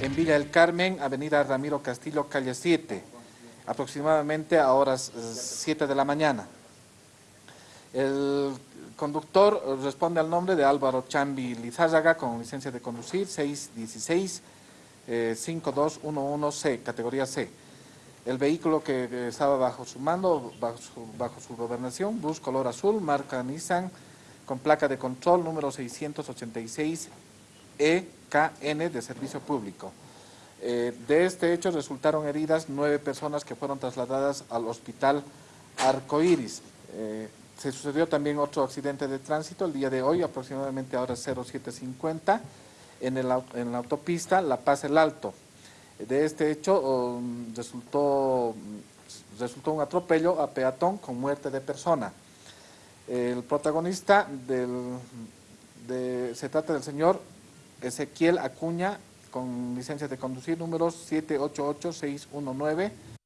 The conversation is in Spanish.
en Villa del Carmen, Avenida Ramiro Castillo, calle 7, aproximadamente a horas 7 de la mañana. El conductor responde al nombre de Álvaro Chambi Lizárraga con licencia de conducir 616 5211C, categoría C. El vehículo que estaba bajo su mando, bajo su, bajo su gobernación, bus color azul, marca Nissan, con placa de control número 686 EKN de servicio público. Eh, de este hecho resultaron heridas nueve personas que fueron trasladadas al hospital Arcoiris. Eh, se sucedió también otro accidente de tránsito el día de hoy, aproximadamente a horas 0750, en, el, en la autopista La Paz El Alto. De este hecho um, resultó, resultó un atropello a peatón con muerte de persona. El protagonista del, de, se trata del señor Ezequiel Acuña, con licencia de conducir número 788619